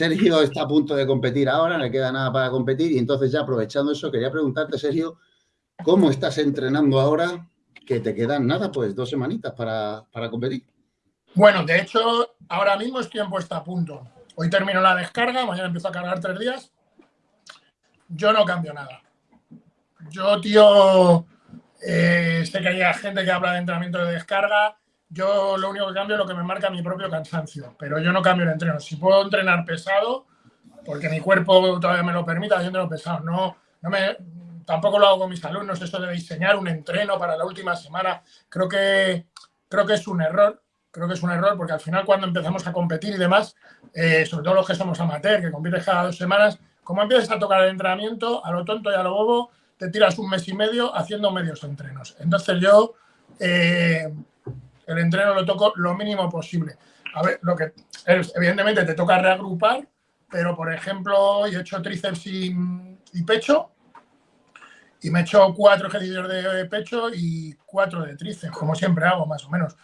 Sergio está a punto de competir ahora, no le queda nada para competir y entonces ya aprovechando eso quería preguntarte, Sergio, ¿cómo estás entrenando ahora que te quedan nada, pues dos semanitas para, para competir? Bueno, de hecho, ahora mismo estoy en puesta a punto. Hoy termino la descarga, mañana empiezo a cargar tres días. Yo no cambio nada. Yo, tío, eh, sé que hay gente que habla de entrenamiento de descarga. Yo lo único que cambio es lo que me marca mi propio cansancio. Pero yo no cambio el entreno. Si puedo entrenar pesado, porque mi cuerpo todavía me lo permita, yo entreno pesado. No, no me, tampoco lo hago con mis alumnos, esto de diseñar un entreno para la última semana. Creo que, creo que es un error. Creo que es un error porque al final cuando empezamos a competir y demás, eh, sobre todo los que somos amateur, que compites cada dos semanas, como empiezas a tocar el entrenamiento, a lo tonto y a lo bobo, te tiras un mes y medio haciendo medios entrenos. Entonces yo eh, el entreno lo toco lo mínimo posible. A ver, lo que evidentemente te toca reagrupar, pero por ejemplo, hoy he hecho tríceps y, pecho y me he hecho cuatro ejercicios de pecho y cuatro de tríceps, como siempre hago, más o menos.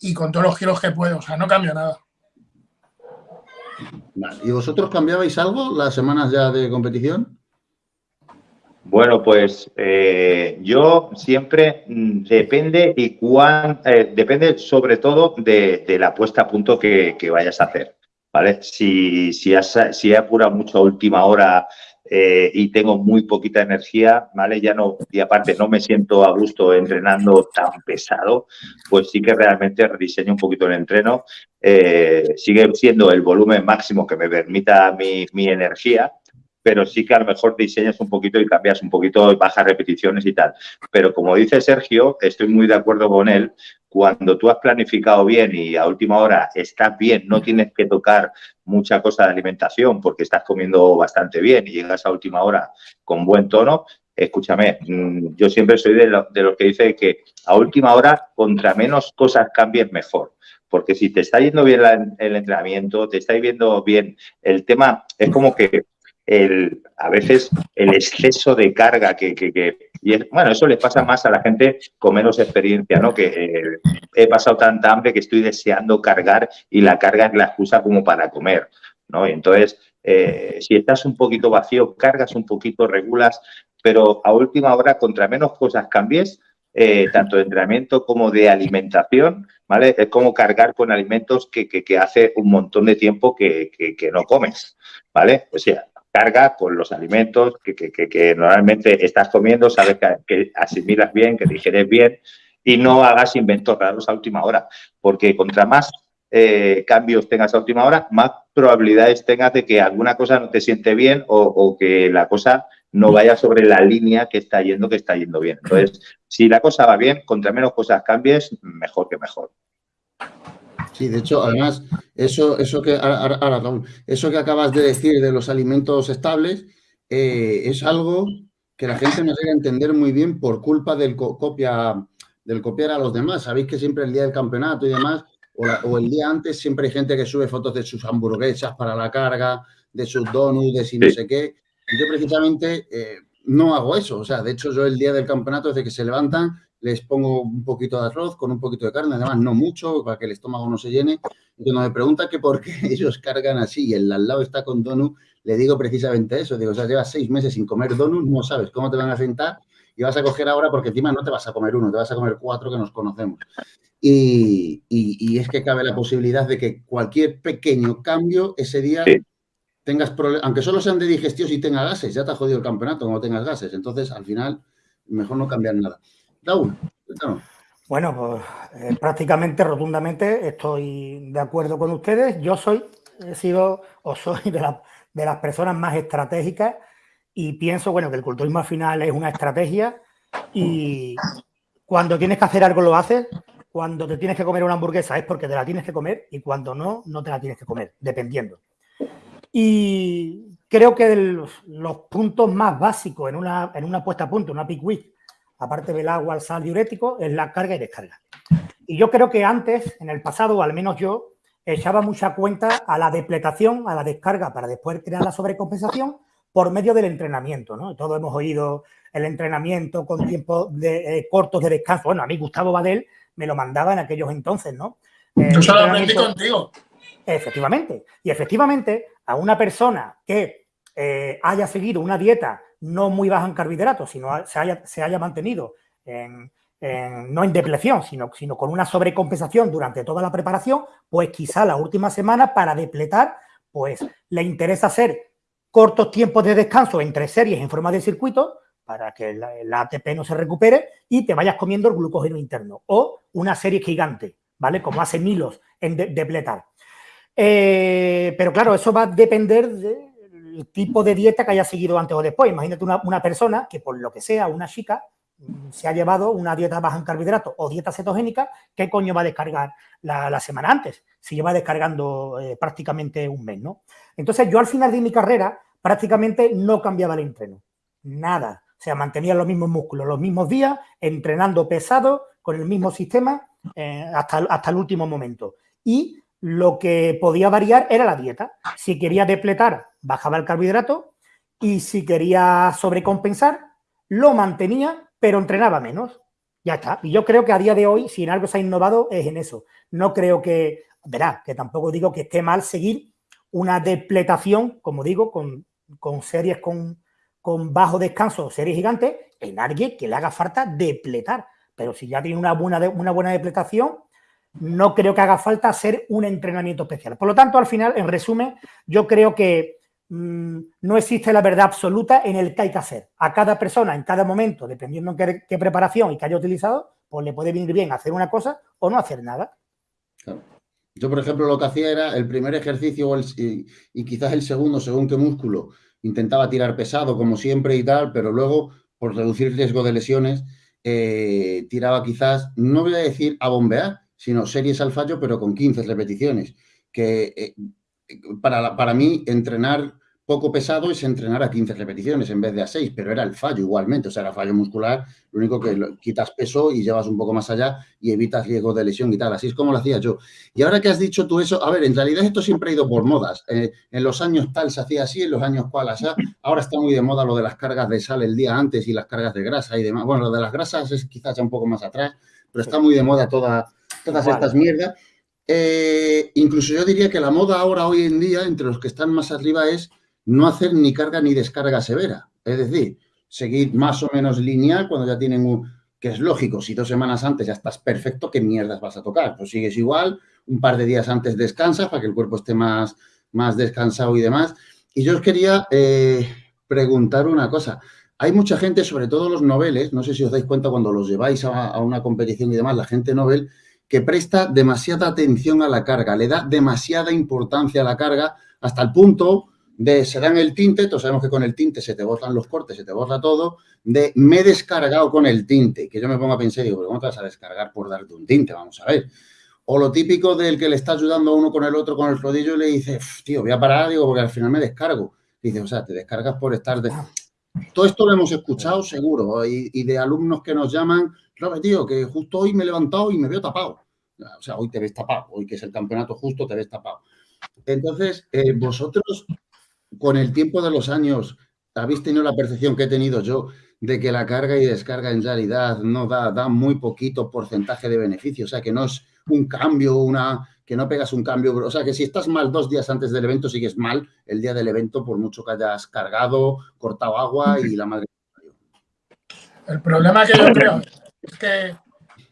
Y con todos los giros que puedo, o sea, no cambio nada. ¿Y vosotros cambiabais algo las semanas ya de competición? Bueno, pues eh, yo siempre mm, depende y cuán, eh, depende sobre todo de, la puesta a punto que, vayas a hacer, ¿vale? Si, si, has, si he apurado mucho a última hora eh, y tengo muy poquita energía, ¿vale? Ya no, y aparte no me siento a gusto entrenando tan pesado, pues sí que realmente rediseño un poquito el entreno. sigue siendo el volumen máximo que me permita mi, mi energía, pero sí que a lo mejor diseñas un poquito y cambias un poquito bajas repeticiones y tal. Pero como dice Sergio, estoy muy de acuerdo con él, cuando tú has planificado bien y a última hora estás bien, no tienes que tocar mucha cosa de alimentación porque estás comiendo bastante bien y llegas a última hora con buen tono, escúchame, mm, yo siempre soy de, los que dice que a última hora, contra menos cosas cambies, mejor. Porque si te está yendo bien el entrenamiento, te está yendo bien el tema, es como que el, a veces el exceso de carga que, y bueno, eso les pasa más a la gente con menos experiencia, ¿no? Que eh, he pasado tanta hambre que estoy deseando cargar y la carga es la excusa como para comer, ¿no? Y entonces, eh, si estás un poquito vacío, cargas un poquito, regulas, pero a última hora, contra menos cosas cambies, eh, tanto de entrenamiento como de alimentación, ¿vale? Es como cargar con alimentos que, que, hace un montón de tiempo que, que no comes, ¿vale? O sea, carga con los alimentos que, normalmente estás comiendo, sabes que, asimilas bien, que digieres bien y no hagas inventos raros a última hora, porque contra más eh, cambios tengas a última hora, más probabilidades tengas de que alguna cosa no te siente bien o, que la cosa no vaya sobre la línea que está yendo, que está yendo bien. Entonces, si la cosa va bien, contra menos cosas cambies, mejor que mejor. Sí, de hecho, además, eso, eso, que, eso que acabas de decir de los alimentos estables eh, es algo que la gente no llega a entender muy bien por culpa del, copia, del copiar a los demás. Sabéis que siempre el día del campeonato y demás, o, el día antes, siempre hay gente que sube fotos de sus hamburguesas para la carga, de sus donuts, de no sé qué. Y yo precisamente eh, no hago eso. O sea, de hecho, yo el día del campeonato, desde que se levantan, les pongo un poquito de arroz con un poquito de carne, además no mucho, para que el estómago no se llene. Y cuando me pregunta que por qué ellos cargan así y el al lado está con donut, le digo precisamente eso. Digo, o sea, llevas seis meses sin comer donut, no sabes cómo te van a sentar y vas a coger ahora porque encima no te vas a comer uno, te vas a comer cuatro que nos conocemos. Y, y, es que cabe la posibilidad de que cualquier pequeño cambio ese día tengas problemas, aunque solo sean de digestión y tenga gases, ya te ha jodido el campeonato como tengas gases. Entonces, al final, mejor no cambiar nada. Bueno, pues eh, prácticamente, rotundamente, estoy de acuerdo con ustedes. Yo soy, he sido o soy de, las personas más estratégicas y pienso, bueno, que el culturismo al final es una estrategia y cuando tienes que hacer algo lo haces, cuando te tienes que comer una hamburguesa es porque te la tienes que comer y cuando no, no te la tienes que comer, dependiendo. Y creo que los, puntos más básicos en una, en una puesta a punto, una peak week, aparte del agua, el sal diurético, es la carga y descarga. Y yo creo que antes, en el pasado, al menos yo, echaba mucha cuenta a la depletación, a la descarga, para después crear la sobrecompensación por medio del entrenamiento, ¿no? Todos hemos oído el entrenamiento con tiempos de, eh, cortos de descanso. Bueno, a mí Gustavo Badel me lo mandaba en aquellos entonces, ¿no? Yo solo aprendí contigo. Efectivamente. Y efectivamente, a una persona que eh, haya seguido una dieta no muy baja en carbohidratos, sino se haya, se haya mantenido no en depleción, sino, sino con una sobrecompensación durante toda la preparación, pues quizá la última semana para depletar, pues le interesa hacer cortos tiempos de descanso entre series en forma de circuito para que el ATP no se recupere y te vayas comiendo el glucógeno interno o una serie gigante, ¿vale? Como hace Milos en depletar. Eh, pero claro, eso va a depender del tipo de dieta que haya seguido antes o después. Imagínate una, persona que por lo que sea, una chica, mm, se ha llevado una dieta baja en carbohidratos o dieta cetogénica, ¿qué coño va a descargar la, semana antes? Si lleva descargando eh, prácticamente un mes, ¿no? Entonces yo al final de mi carrera prácticamente no cambiaba el entreno, nada. O sea, mantenía los mismos músculos, los mismos días, entrenando pesado, con el mismo sistema, eh, hasta, hasta el último momento. Y lo que podía variar era la dieta. Si quería depletar, bajaba el carbohidrato y si quería sobrecompensar, lo mantenía, pero entrenaba menos. Ya está. Y yo creo que a día de hoy, si en algo se ha innovado, es en eso. No creo que, verá, que tampoco digo que esté mal seguir una depletación, como digo, con, series con, con bajo descanso, series gigantes, en alguien que le haga falta depletar. Pero si ya tiene una buena, una buena depletación, no creo que haga falta hacer un entrenamiento especial. Por lo tanto, al final, en resumen, yo creo que mm, no existe la verdad absoluta en el que hay que hacer. A cada persona, en cada momento, dependiendo en qué, preparación y que haya utilizado, pues le puede venir bien hacer una cosa o no hacer nada. Yo, por ejemplo, lo que hacía era el primer ejercicio y, quizás el segundo, según qué músculo, intentaba tirar pesado, como siempre y tal, pero luego, por reducir riesgo de lesiones, eh, tiraba quizás, no voy a decir a bombear, sino series al fallo, pero con 15 repeticiones. Que eh, para, para mí, entrenar poco pesado es entrenar a 15 repeticiones en vez de a 6, pero era el fallo igualmente, o sea, era fallo muscular, lo único que quitas peso y llevas un poco más allá y evitas riesgo de lesión y tal, así es como lo hacía yo. Y ahora que has dicho tú eso, a ver, en realidad esto siempre ha ido por modas, eh, en los años tal se hacía así, en los años cual, así, ahora está muy de moda lo de las cargas de sal el día antes y las cargas de grasa y demás, bueno, lo de las grasas es quizás ya un poco más atrás, pero está muy de moda toda todas estas mierdas. Eh, incluso yo diría que la moda ahora, hoy en día, entre los que están más arriba, es no hacer ni carga ni descarga severa. Es decir, seguir más o menos lineal cuando ya tienen un... que es lógico, si dos semanas antes ya estás perfecto, ¿qué mierdas vas a tocar? Pues sigues igual, un par de días antes descansas para que el cuerpo esté más, más descansado y demás. Y yo os quería eh, preguntar una cosa. Hay mucha gente, sobre todo los noveles, no sé si os dais cuenta cuando los lleváis a, una competición y demás, la gente novel que presta demasiada atención a la carga, le da demasiada importancia a la carga hasta el punto de se dan el tinte, todos sabemos que con el tinte se te borran los cortes, se te borra todo, de me he descargado con el tinte, que yo me pongo a pensar y digo, ¿cómo te vas a descargar por darte un tinte? Vamos a ver. O lo típico del que le está ayudando a uno con el otro con el rodillo y le dice, tío, voy a parar, digo, porque al final me descargo. dice, o sea, te descargas por estar de... Todo esto lo hemos escuchado seguro y, y de alumnos que nos llaman, Robert, tío, que justo hoy me he levantado y me veo tapado. O sea, hoy te ves tapado, hoy que es el campeonato justo, te ves tapado. Entonces, eh, vosotros, con el tiempo de los años, habéis tenido la percepción que he tenido yo de que la carga y descarga en realidad no da, da muy poquito porcentaje de beneficio. O sea, que no es un cambio, una que no pegas un cambio. O sea, que si estás mal dos días antes del evento, sigues mal el día del evento, por mucho que hayas cargado, cortado agua y la madre. El problema que yo creo es que,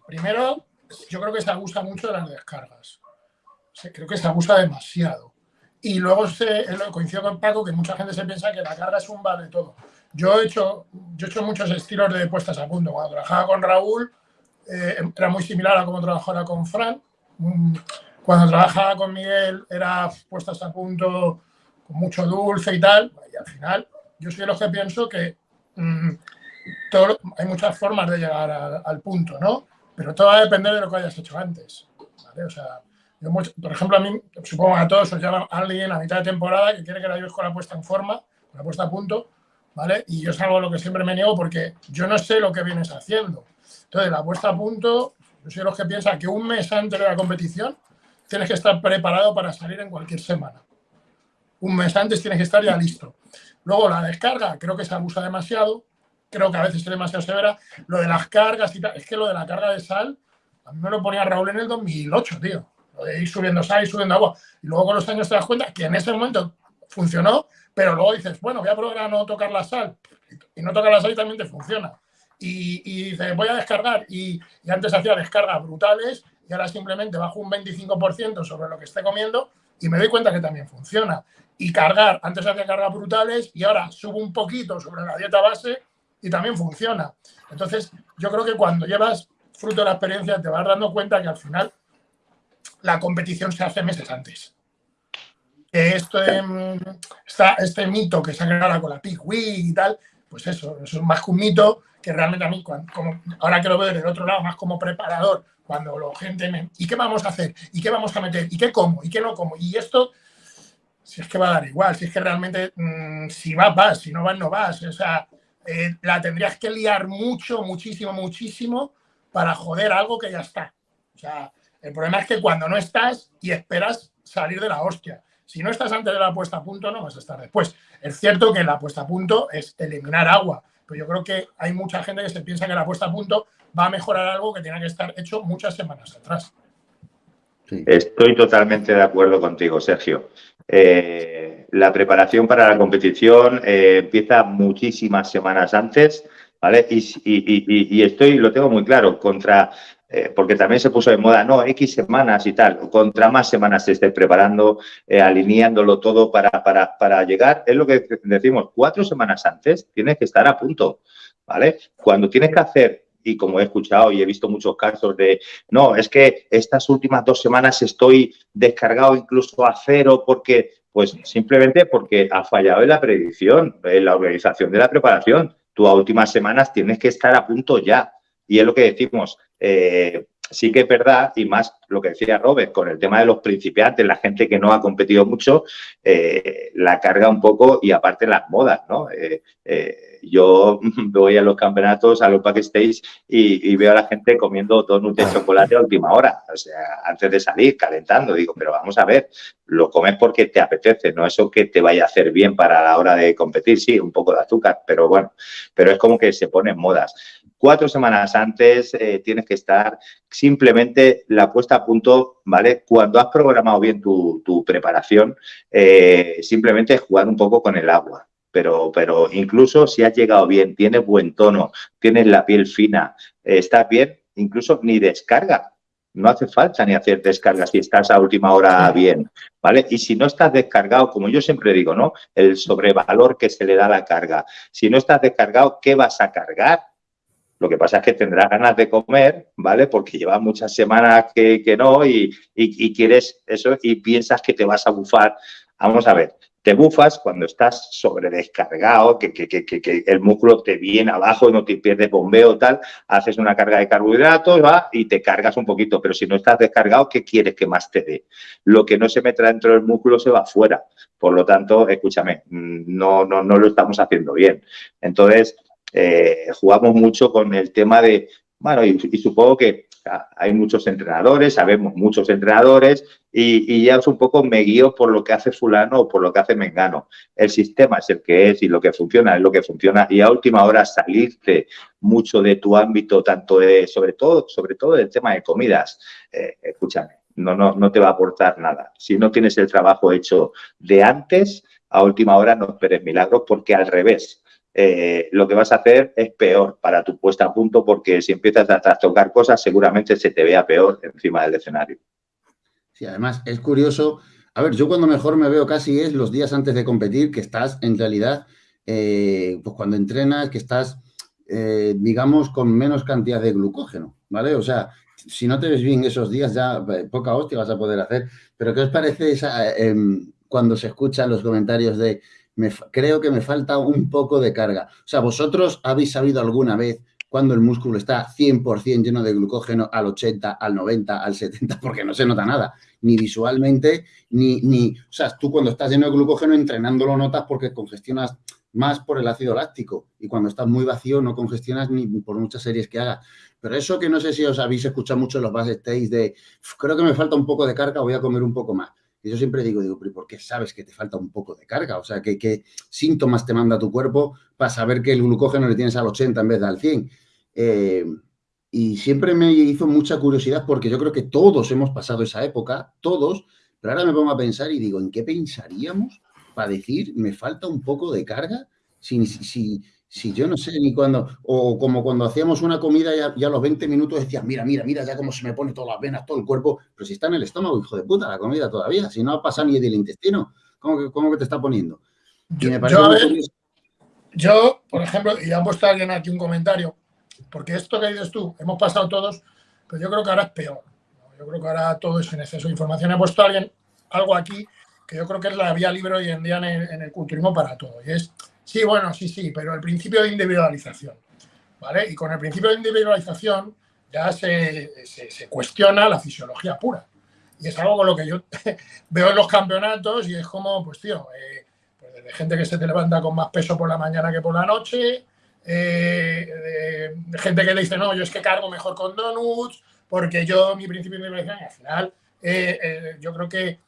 primero, yo creo que se abusa mucho de las descargas. creo que se abusa demasiado. Y luego se, coincido con Paco que mucha gente se piensa que la carga es un vale todo. Yo he hecho, yo he hecho muchos estilos de puestas a punto. Cuando trabajaba con Raúl eh, era muy similar a como trabajaba con Fran. Mm, cuando trabajaba con Miguel era puestas a punto con mucho dulce y tal. Y al final yo soy de los que pienso que hay muchas formas de llegar al punto, ¿no? Pero todo va a depender de lo que hayas hecho antes. por ejemplo, a mí, supongo a todos os llama alguien a mitad de temporada que quiere que la ayudes con la puesta en forma, la puesta a punto, ¿vale? Y yo es algo a lo que siempre me niego porque yo no sé lo que vienes haciendo. Entonces, la puesta a punto, yo soy de los que piensa que un mes antes de la competición tienes que estar preparado para salir en cualquier semana. Un mes antes tienes que estar ya listo. Luego, la descarga, creo que se abusa demasiado creo que a veces es demasiado severa. Lo de las cargas y tal, es que lo de la carga de sal, a mí me lo ponía Raúl en el 2008, tío. Lo de ir subiendo sal y subiendo agua. Y luego con los años te das cuenta que en ese momento funcionó, pero luego dices, bueno, voy a probar a no tocar la sal, y no tocar la sal y también te funciona. Y, y dices, voy a descargar, y, y antes hacía descargas brutales, y ahora simplemente bajo un 25% sobre lo que esté comiendo, y me doy cuenta que también funciona. Y cargar, antes hacía cargas brutales, y ahora subo un poquito sobre la dieta base, y también funciona. Entonces, yo creo que cuando llevas fruto de la experiencia, te vas dando cuenta que al final la competición se hace meses antes. Este, este mito que se ha creado con la Pig Week y tal, pues eso, eso es más que un mito que realmente a mí, como, ahora que lo veo del otro lado, más como preparador, cuando la gente me... ¿Y qué vamos a hacer? ¿Y qué vamos a meter? ¿Y qué como? ¿Y qué no como? Y esto, si es que va a dar igual, si es que realmente, mm, si vas, vas, si no vas, no vas. O sea, eh, la tendrías que liar mucho, muchísimo, muchísimo para joder algo que ya está. O sea, el problema es que cuando no estás y esperas salir de la hostia. Si no estás antes de la puesta a punto, no vas a estar después. Es cierto que la puesta a punto es eliminar agua, pero yo creo que hay mucha gente que se piensa que la puesta a punto va a mejorar algo que tiene que estar hecho muchas semanas atrás. Estoy totalmente de acuerdo contigo, Sergio. Eh, la preparación para la competición eh, empieza muchísimas semanas antes, ¿vale? Y, estoy, lo tengo muy claro, contra, eh, porque también se puso de moda, no, X semanas y tal, contra más semanas se esté preparando, alineándolo todo para, para, para llegar, es lo que decimos, cuatro semanas antes tienes que estar a punto, ¿vale? Cuando tienes que hacer y como he escuchado y he visto muchos casos de, no, es que estas últimas dos semanas estoy descargado incluso a cero porque, pues simplemente porque ha fallado en la predicción, en la organización de la preparación. Tú a últimas semanas tienes que estar a punto ya. Y es lo que decimos, eh, sí que es verdad, y más lo que decía Robert, con el tema de los principiantes, la gente que no ha competido mucho, eh, la carga un poco y aparte las modas, ¿no? Eh, yo voy a los campeonatos, a los backstage y, y veo a la gente comiendo donuts de chocolate a última hora, o sea, antes de salir, calentando. Digo, pero vamos a ver, lo comes porque te apetece, no eso que te vaya a hacer bien para la hora de competir, sí, un poco de azúcar, pero bueno, pero es como que se ponen modas. Cuatro semanas antes eh, tienes que estar simplemente la puesta a punto, ¿vale? Cuando has programado bien tu, preparación, eh, simplemente jugar un poco con el agua pero, pero incluso si has llegado bien, tienes buen tono, tienes la piel fina, eh, estás bien, incluso ni descarga. No hace falta ni hacer descarga si estás a última hora bien, ¿vale? Y si no estás descargado, como yo siempre digo, ¿no? El sobrevalor que se le da a la carga. Si no estás descargado, ¿qué vas a cargar? Lo que pasa es que tendrás ganas de comer, ¿vale? Porque llevas muchas semanas que, que no y, y, quieres eso y piensas que te vas a bufar. Vamos a ver, te bufas cuando estás sobredescargado, que, que, que, que, el músculo te viene abajo y no te pierdes bombeo tal, haces una carga de carbohidratos va, y te cargas un poquito, pero si no estás descargado, ¿qué quieres que más te dé? Lo que no se mete dentro del músculo se va afuera. Por lo tanto, escúchame, mm, no, no, no lo estamos haciendo bien. Entonces, eh, jugamos mucho con el tema de, bueno, y, y supongo que hay muchos entrenadores, sabemos muchos entrenadores y, ya es un poco me guío por lo que hace fulano o por lo que hace Mengano. El sistema es el que es y lo que funciona es lo que funciona y a última hora salirte mucho de tu ámbito, tanto de, sobre todo, sobre todo del tema de comidas. Eh, escúchame, no, no, no te va a aportar nada. Si no tienes el trabajo hecho de antes, a última hora no esperes milagros porque al revés, eh, lo que vas a hacer es peor para tu puesta a punto porque si empiezas a tocar cosas seguramente se te vea peor encima del escenario. Sí, además es curioso. A ver, yo cuando mejor me veo casi es los días antes de competir, que estás en realidad, eh, pues cuando entrenas, que estás, eh, digamos, con menos cantidad de glucógeno, ¿vale? O sea, si no te ves bien esos días, ya poca hostia vas a poder hacer. Pero ¿qué os parece esa, em, cuando se escuchan los comentarios de creo que me falta un poco de carga. O sea, ¿vosotros habéis sabido alguna vez cuando el músculo está 100% lleno de glucógeno al 80, al 90, al 70? Porque no se nota nada, ni visualmente, ni, ni... O sea, tú cuando estás lleno de glucógeno entrenando lo notas porque congestionas más por el ácido láctico y cuando estás muy vacío no congestionas ni por muchas series que hagas. Pero eso que no sé si os habéis escuchado mucho en los backstage de creo que me falta un poco de carga, voy a comer un poco más. Y yo siempre digo, digo, pero ¿por qué sabes que te falta un poco de carga? O sea, ¿qué, ¿qué, síntomas te manda tu cuerpo para saber que el glucógeno le tienes al 80 en vez de al 100? Eh, y siempre me hizo mucha curiosidad porque yo creo que todos hemos pasado esa época, todos, pero ahora me pongo a pensar y digo, ¿en qué pensaríamos para decir, me falta un poco de carga, si, si, si yo no sé ni cuándo, o como cuando hacíamos una comida y a, los 20 minutos decías, mira, mira, mira, ya cómo se me pone todas las venas, todo el cuerpo, pero si está en el estómago, hijo de puta, la comida todavía, si no ha pasado ni del intestino, ¿cómo que, cómo que te está poniendo? yo, por ejemplo, y ha puesto alguien aquí un comentario, porque esto que dices tú, hemos pasado todos, pero yo creo que ahora es peor. Yo creo que ahora todo es en exceso de información. Ha puesto alguien algo aquí que yo creo que es la vía libre hoy en día en el, culturismo para todo. Y es, sí, bueno, sí, sí, pero el principio de individualización. ¿Vale? Y con el principio de individualización ya se, cuestiona la fisiología pura. Y es algo con lo que yo veo en los campeonatos y es como, pues tío, eh, pues de gente que se te levanta con más peso por la mañana que por la noche, eh, gente que le dice, no, yo es que cargo mejor con donuts, porque yo, mi principio de y al final, eh, eh, yo creo que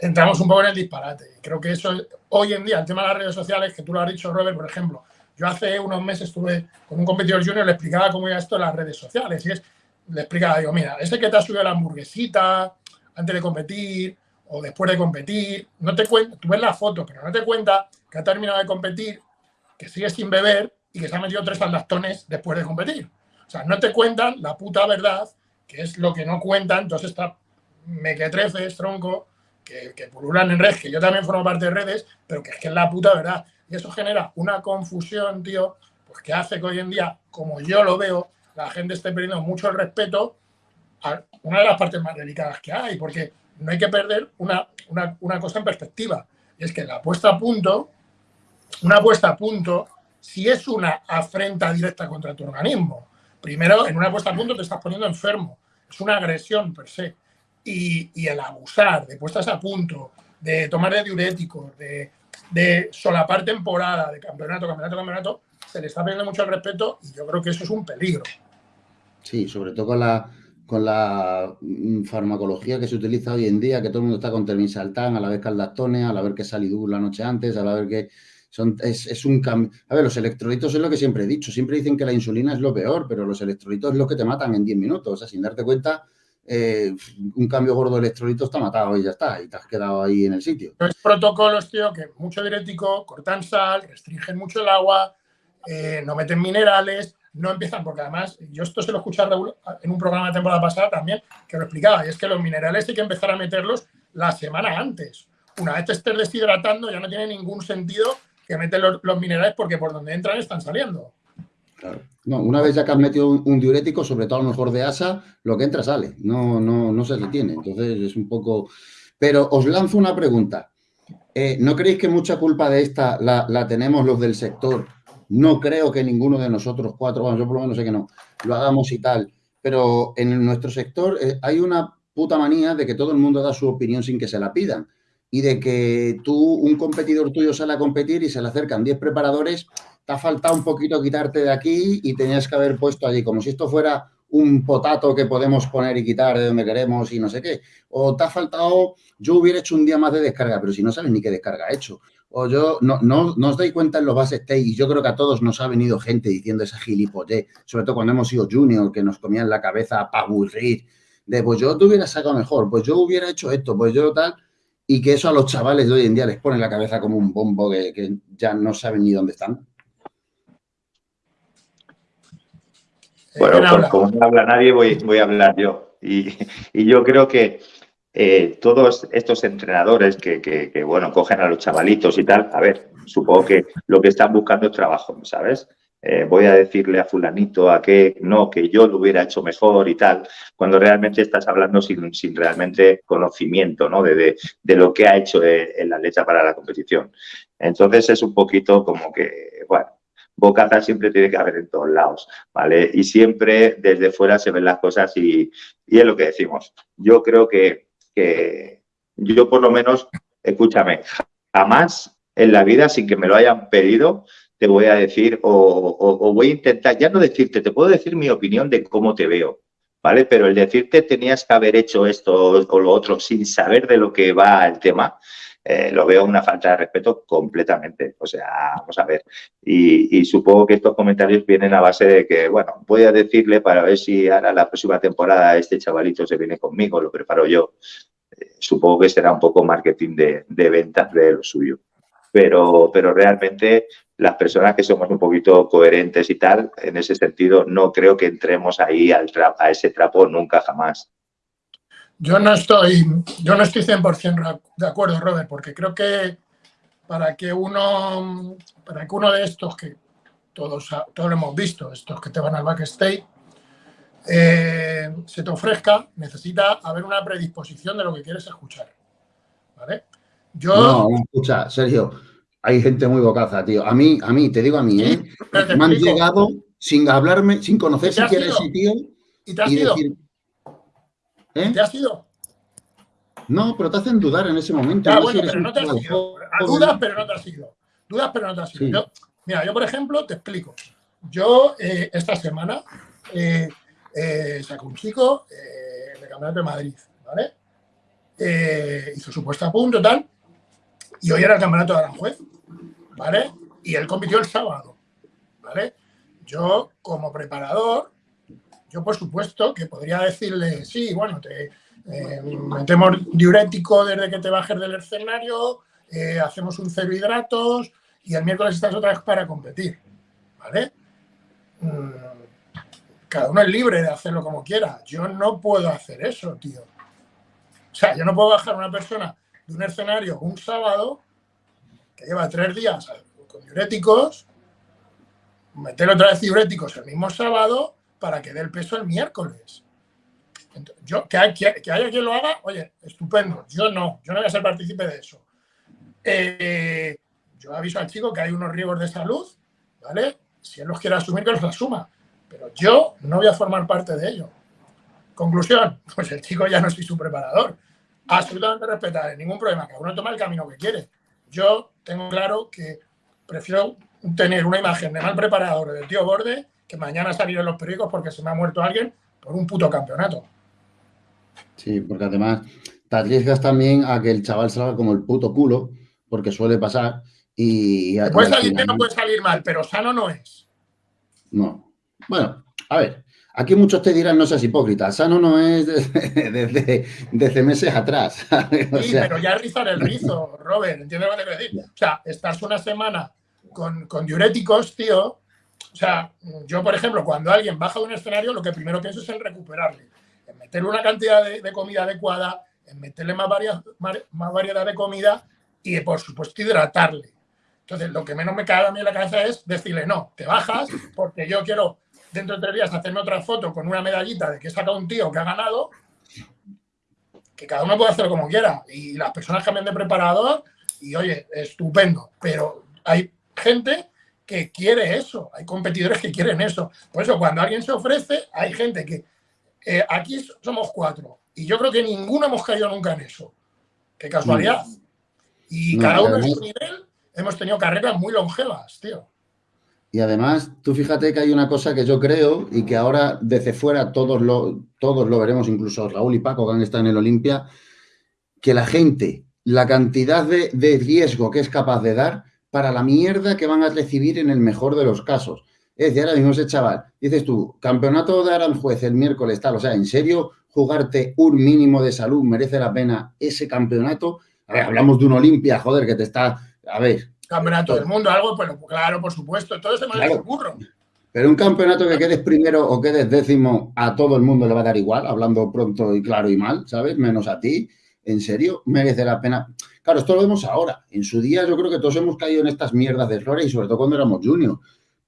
entramos un poco en el disparate. Creo que eso, hoy en día, el tema de las redes sociales, que tú lo has dicho, Robert, por ejemplo, yo hace unos meses estuve con un competidor junior, le explicaba cómo iba esto en las redes sociales, y es, le explicaba, digo, mira, ese que te ha subido la hamburguesita antes de competir o después de competir, no te cuenta, tú ves la foto, pero no te cuenta que ha terminado de competir que sigue sin beber y que se ha metido tres aldastones después de competir. O sea, no te cuentan la puta verdad, que es lo que no cuentan, entonces está mequetrefes, tronco, que, pululan en redes, que yo también formo parte de redes, pero que es que es la puta verdad. Y eso genera una confusión, tío, pues que hace que hoy en día, como yo lo veo, la gente esté perdiendo mucho el respeto a una de las partes más delicadas que hay, porque no hay que perder una, una, una cosa en perspectiva. Y es que la puesta a punto una puesta a punto si es una afrenta directa contra tu organismo. Primero, en una puesta a punto te estás poniendo enfermo. Es una agresión per se. Y, el abusar de puestas a punto, de tomar de diuréticos, de, de solapar temporada, de campeonato, campeonato, campeonato, se le está perdiendo mucho el respeto y yo creo que eso es un peligro. Sí, sobre todo con la, con la mm, farmacología que se utiliza hoy en día, que todo el mundo está con termisaltán, a la vez al a la vez que salidú la noche antes, a la vez que es, un cambio. A ver, los electrolitos es lo que siempre he dicho. Siempre dicen que la insulina es lo peor, pero los electrolitos es lo que te matan en 10 minutos. O sea, sin darte cuenta, eh, un cambio gordo de electrolitos está matado y ya está. Y te has quedado ahí en el sitio. Los protocolos, tío, que mucho diurético, cortan sal, restringen mucho el agua, eh, no meten minerales, no empiezan, porque además, yo esto se lo escuché en un programa de temporada pasada también, que lo explicaba, y es que los minerales hay que empezar a meterlos la semana antes. Una vez te estés deshidratando, ya no tiene ningún sentido que meten los, minerales porque por donde entran están saliendo. Claro. No, una vez ya que has metido un, diurético, sobre todo a lo mejor de asa, lo que entra sale, no, no, no se detiene. Entonces es un poco... Pero os lanzo una pregunta. Eh, ¿No creéis que mucha culpa de esta la, tenemos los del sector? No creo que ninguno de nosotros cuatro, bueno, yo por lo menos sé que no, lo hagamos y tal. Pero en nuestro sector eh, hay una puta manía de que todo el mundo da su opinión sin que se la pidan y de que tú, un competidor tuyo sale a competir y se le acercan 10 preparadores, te ha faltado un poquito quitarte de aquí y tenías que haber puesto allí, como si esto fuera un potato que podemos poner y quitar de donde queremos y no sé qué. O te ha faltado, yo hubiera hecho un día más de descarga, pero si no sabes ni qué descarga he hecho. O yo, no, no, os dais cuenta en los bases stage y yo creo que a todos nos ha venido gente diciendo esa gilipollez, sobre todo cuando hemos sido junior, que nos comían la cabeza para aburrir, de pues yo te hubiera sacado mejor, pues yo hubiera hecho esto, pues yo tal y que eso a los chavales de hoy en día les pone la cabeza como un bombo que, ya no saben ni dónde están? Bueno, como no habla nadie, voy, voy a hablar yo. Y, yo creo que eh, todos estos entrenadores que, que, bueno, cogen a los chavalitos y tal, a ver, supongo que lo que están buscando es trabajo, ¿sabes? Eh, voy a decirle a fulanito a que no, que yo lo hubiera hecho mejor y tal, cuando realmente estás hablando sin, sin realmente conocimiento ¿no? de, de, lo que ha hecho el atleta para la competición. Entonces es un poquito como que, bueno, bocaza siempre tiene que haber en todos lados, ¿vale? Y siempre desde fuera se ven las cosas y, es lo que decimos. Yo creo que, que yo por lo menos, escúchame, jamás en la vida, sin que me lo hayan pedido, te voy a decir o, voy a intentar, ya no decirte, te puedo decir mi opinión de cómo te veo, ¿vale? Pero el decirte tenías que haber hecho esto o lo otro sin saber de lo que va el tema, eh, lo veo una falta de respeto completamente. O sea, vamos a ver. Y, supongo que estos comentarios vienen a base de que, bueno, voy a decirle para ver si ahora la próxima temporada este chavalito se viene conmigo, lo preparo yo. supongo que será un poco marketing de, de ventas de lo suyo. Pero, pero realmente las personas que somos un poquito coherentes y tal, en ese sentido, no creo que entremos ahí al a ese trapo nunca jamás. Yo no estoy, yo no estoy 100% de acuerdo, Robert, porque creo que para que uno, para que uno de estos que todos, todos lo hemos visto, estos que te van al backstage, eh, se te ofrezca, necesita haber una predisposición de lo que quieres escuchar. ¿Vale? Yo... No, escucha, Sergio, hay gente muy bocaza, tío. A mí, a mí, te digo a mí, ¿eh? Me han llegado sin hablarme, sin conocer siquiera ese tío. ¿Y te has ido? ¿Eh? ¿Te has ido? No, pero te hacen dudar en ese momento. Bueno, pero no te has ido. Dudas, pero no te has ido. Dudas, pero no te has ido. mira, yo, por ejemplo, te explico. Yo, eh, esta semana, eh, eh, sacó un chico en el Campeonato de Madrid, ¿vale? Hizo su puesta a punto, tal, y hoy era el Campeonato de Aranjuez, ¿vale? Y él compitió el sábado, ¿vale? Yo, como preparador, yo por supuesto que podría decirle, sí, bueno, te metemos diurético desde que te bajes del escenario, hacemos un cero hidratos y el miércoles estás otra vez para competir, ¿vale? Mm, cada uno es libre de hacerlo como quiera. Yo no puedo hacer eso, tío. O sea, yo no puedo bajar a una persona de un escenario un sábado que lleva tres días con diuréticos, meter otra vez diuréticos el mismo sábado para que dé el peso el miércoles. yo, que, haya quien lo haga, oye, estupendo. Yo no, yo no voy a ser partícipe de eso. Eh, yo aviso al chico que hay unos riesgos de salud, ¿vale? Si él los quiere asumir, que los asuma. Pero yo no voy a formar parte de ello. Conclusión, pues el chico ya no soy su preparador. Absolutamente respetable, ningún problema, cada uno toma el camino que quiere. Yo tengo claro que prefiero tener una imagen de mal preparador del tío Borde que mañana salir en los periódicos porque se me ha muerto alguien por un puto campeonato. Sí, porque además te arriesgas también a que el chaval salga como el puto culo, porque suele pasar. Y, puede salir no puede salir mal, pero sano no es. No, bueno, a ver, aquí muchos te dirán no seas hipócrita, sano no es desde, meses atrás. sí, pero ya rizar el rizo, Robert, ¿entiendes lo que te quiero decir? O sea, estás una semana con, diuréticos, tío. O sea, yo, por ejemplo, cuando alguien baja de un escenario, lo que primero pienso es en recuperarle, en meterle una cantidad de, comida adecuada, en meterle más, variedad de comida y, por supuesto, hidratarle. Entonces, lo que menos me cae a mí en la cabeza es decirle, no, te bajas porque yo quiero dentro de tres días hacerme otra foto con una medallita de que he sacado un tío que ha ganado, que cada uno puede hacerlo como quiera. Y las personas cambian de preparador y, oye, estupendo. Pero hay gente que quiere eso, hay competidores que quieren eso. Por eso, cuando alguien se ofrece, hay gente que... Eh, aquí somos cuatro y yo creo que ninguno hemos caído nunca en eso. Qué casualidad. Y cada uno en su nivel hemos tenido carreras muy longevas, tío. Y además, tú fíjate que hay una cosa que yo creo y que ahora desde fuera todos lo, todos lo veremos, incluso Raúl y Paco que han estado en el Olimpia, que la gente, la cantidad de, riesgo que es capaz de dar para la mierda que van a recibir en el mejor de los casos. Es decir, ahora mismo ese chaval, dices tú, campeonato de Aranjuez el miércoles tal, o sea, ¿en serio jugarte un mínimo de salud merece la pena ese campeonato? A ver, hablamos de un Olimpia, joder, que te está, a ver, Campeonato del mundo, algo, pues claro, por supuesto, todo se me claro. curro. Pero un campeonato que quedes primero o quedes décimo, a todo el mundo le va a dar igual, hablando pronto y claro y mal, ¿sabes? Menos a ti. ¿En serio? Merece la pena. Claro, esto lo vemos ahora. En su día yo creo que todos hemos caído en estas mierdas de errores y sobre todo cuando éramos juniors.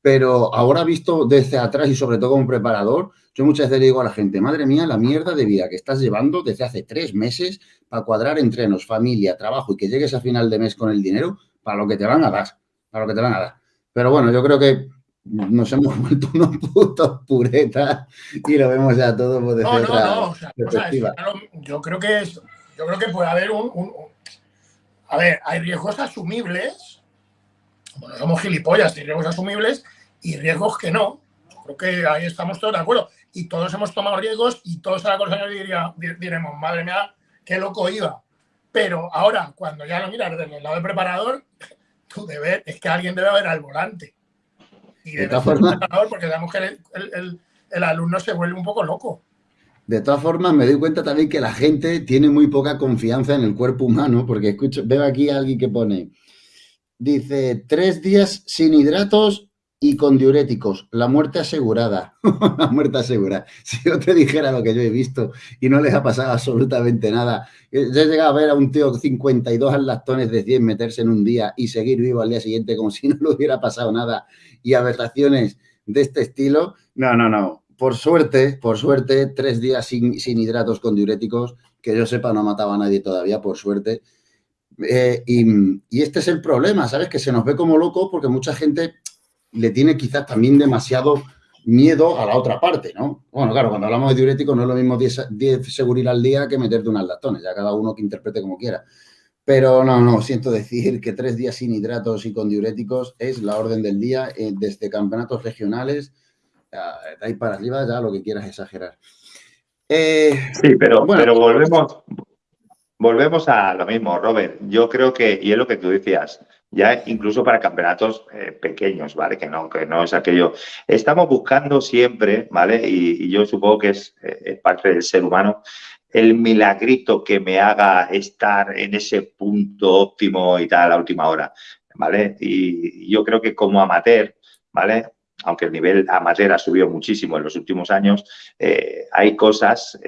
Pero ahora visto desde atrás y sobre todo como preparador, yo muchas veces le digo a la gente, madre mía, la mierda de vida que estás llevando desde hace tres meses para cuadrar entrenos, familia, trabajo y que llegues a final de mes con el dinero, para lo que te van a dar, para lo que te van a dar. Pero bueno, yo creo que nos hemos vuelto unos putos puretas y lo vemos ya todo pues, desde no, otra no, no. O sea, yo creo que es, yo creo que puede haber un, a ver, hay riesgos asumibles. Bueno, somos gilipollas, hay riesgos asumibles y riesgos que no. Creo que ahí estamos todos de acuerdo. Y todos hemos tomado riesgos y todos a la cosa diría, diremos, madre mía, qué loco iba. Pero ahora, cuando ya lo miras desde el lado del preparador, tu deber es que alguien debe haber al volante. Y debe ser preparador porque sabemos que el, alumno se vuelve un poco loco. De todas formas, me doy cuenta también que la gente tiene muy poca confianza en el cuerpo humano, porque escucho, veo aquí a alguien que pone, dice, tres días sin hidratos y con diuréticos, la muerte asegurada, la muerte asegurada. Si yo te dijera lo que yo he visto y no les ha pasado absolutamente nada, eh, yo he llegado a ver a un tío 52 lactones de 100 meterse en un día y seguir vivo al día siguiente como si no le hubiera pasado nada y aberraciones de este estilo, no, no, no. Por suerte, por suerte, tres días sin, hidratos con diuréticos, que yo sepa no mataba a nadie todavía, por suerte. Eh, y, este es el problema, ¿sabes? Que se nos ve como locos porque mucha gente le tiene quizás también demasiado miedo a la otra parte, ¿no? Bueno, claro, cuando hablamos de diuréticos no es lo mismo 10, 10 segurir al día que meterte unas lactones, ya cada uno que interprete como quiera. Pero no, no, siento decir que tres días sin hidratos y con diuréticos es la orden del día eh, desde campeonatos regionales, de ahí para arriba ya lo que quieras exagerar. Eh, sí, pero, pero volvemos, volvemos a lo mismo, Robert. Yo creo que, y es lo que tú decías, ya incluso para campeonatos eh, pequeños, ¿vale? Que no, que no es aquello. Estamos buscando siempre, ¿vale? Y, yo supongo que es, eh, es, parte del ser humano, el milagrito que me haga estar en ese punto óptimo y tal a la última hora, ¿vale? Y yo creo que como amateur, ¿vale? Aunque el nivel amateur ha subido muchísimo en los últimos años, eh, hay cosas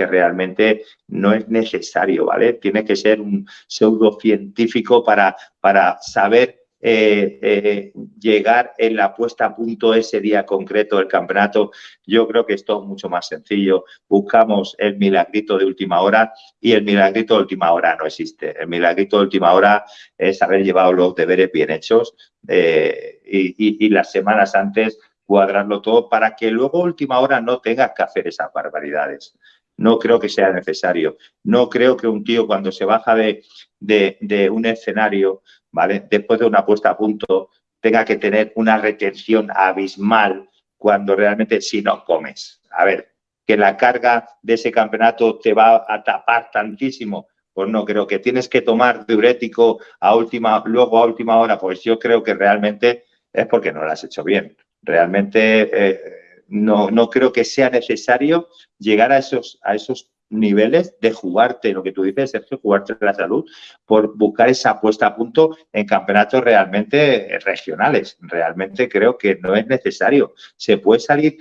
que realmente no es necesario, ¿vale? Tiene que ser un pseudocientífico para, para saber eh, eh, llegar en la puesta a punto ese día concreto del campeonato. Yo creo que esto es mucho más sencillo. Buscamos el milagrito de última hora y el milagrito de última hora no existe. El milagrito de última hora es haber llevado los deberes bien hechos eh, y, las semanas antes cuadrarlo todo para que luego última hora no tengas que hacer esas barbaridades no creo que sea necesario. No creo que un tío cuando se baja de, un escenario, ¿vale? Después de una puesta a punto, tenga que tener una retención abismal cuando realmente si no comes. A ver, que la carga de ese campeonato te va a tapar tantísimo, pues no creo que tienes que tomar diurético a última, luego a última hora, pues yo creo que realmente es porque no lo has hecho bien. Realmente eh, no, no creo que sea necesario llegar a esos, a esos niveles de jugarte, lo que tú dices, Sergio, jugarte la salud, por buscar esa puesta a punto en campeonatos realmente regionales. Realmente creo que no es necesario. Se puede salir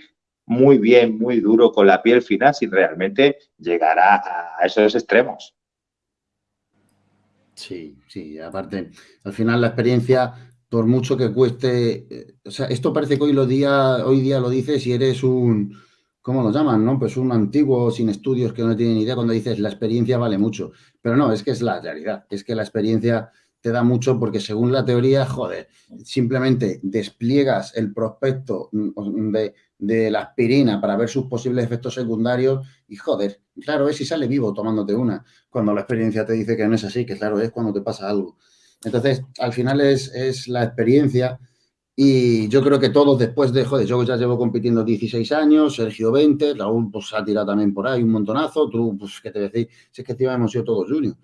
muy bien, muy duro con la piel fina sin realmente llegar a, a esos extremos. Sí, sí, aparte, al final la experiencia por mucho que cueste, eh, o sea, esto parece que hoy, lo día, hoy día lo dices si eres un, ¿cómo lo llaman? No? Pues un antiguo sin estudios que no tiene ni idea cuando dices la experiencia vale mucho. Pero no, es que es la realidad, es que la experiencia te da mucho porque según la teoría, joder, simplemente despliegas el prospecto mm, de, de la aspirina para ver sus posibles efectos secundarios y joder, claro es si sale vivo tomándote una, cuando la experiencia te dice que no es así, que claro es cuando te pasa algo. Entonces, al final es, la experiencia y yo creo que todos después de, joder, yo ya llevo compitiendo 16 años, Sergio 20, Raúl pues ha tirado también por ahí un montonazo, tú, pues, ¿qué te decís? Si es que encima hemos sido todos juniors.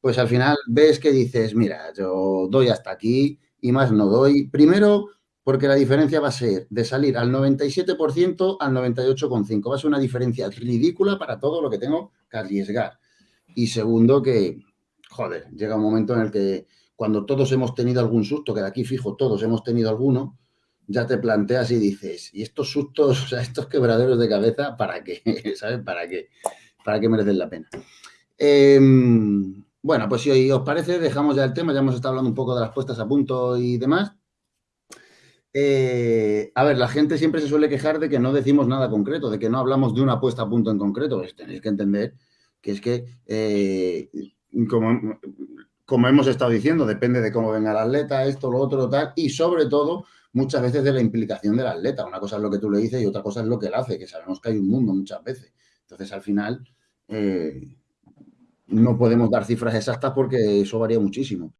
Pues al final ves que dices, mira, yo doy hasta aquí y más no doy. Primero, porque la diferencia va a ser de salir al 97% al 98,5%. Va a ser una diferencia ridícula para todo lo que tengo que arriesgar. Y segundo, que, joder, llega un momento en el que cuando todos hemos tenido algún susto, que de aquí fijo todos hemos tenido alguno, ya te planteas y dices, ¿y estos sustos, o sea, estos quebraderos de cabeza, para qué? ¿Sabes? ¿Para qué? ¿Para qué merecen la pena? Em, bueno, pues si os parece, dejamos ya el tema, ya hemos estado hablando un poco de las puestas a punto y demás. Eh, a ver, la gente siempre se suele quejar de que no decimos nada concreto, de que no hablamos de una puesta a punto en concreto. Pues tenéis que entender que es que, eh, como como hemos estado diciendo, depende de cómo venga el atleta, esto, lo otro, tal, y sobre todo, muchas veces de la implicación del atleta. Una cosa es lo que tú le dices y otra cosa es lo que él hace, que sabemos que hay un mundo muchas veces. Entonces, al final, eh, no podemos dar cifras exactas porque eso varía muchísimo.